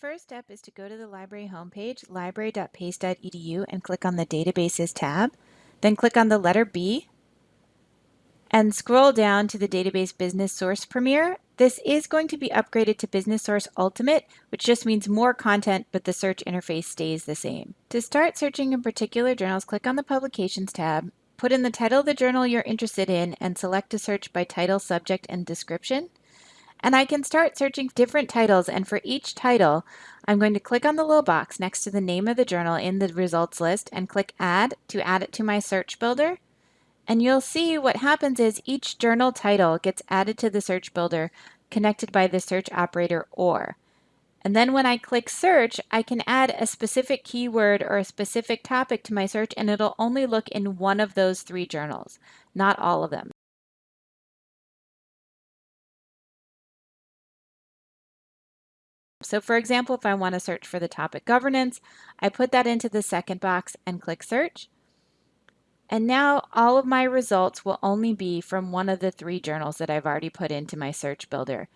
first step is to go to the library homepage, library.pace.edu, and click on the Databases tab. Then click on the letter B and scroll down to the Database Business Source Premier. This is going to be upgraded to Business Source Ultimate, which just means more content, but the search interface stays the same. To start searching in particular journals, click on the Publications tab, put in the title of the journal you're interested in, and select to search by title, subject, and description. And I can start searching different titles and for each title, I'm going to click on the little box next to the name of the journal in the results list and click add to add it to my search builder. And you'll see what happens is each journal title gets added to the search builder connected by the search operator OR. And then when I click search, I can add a specific keyword or a specific topic to my search and it'll only look in one of those three journals, not all of them. So for example, if I want to search for the topic governance, I put that into the second box and click search. And now all of my results will only be from one of the three journals that I've already put into my search builder.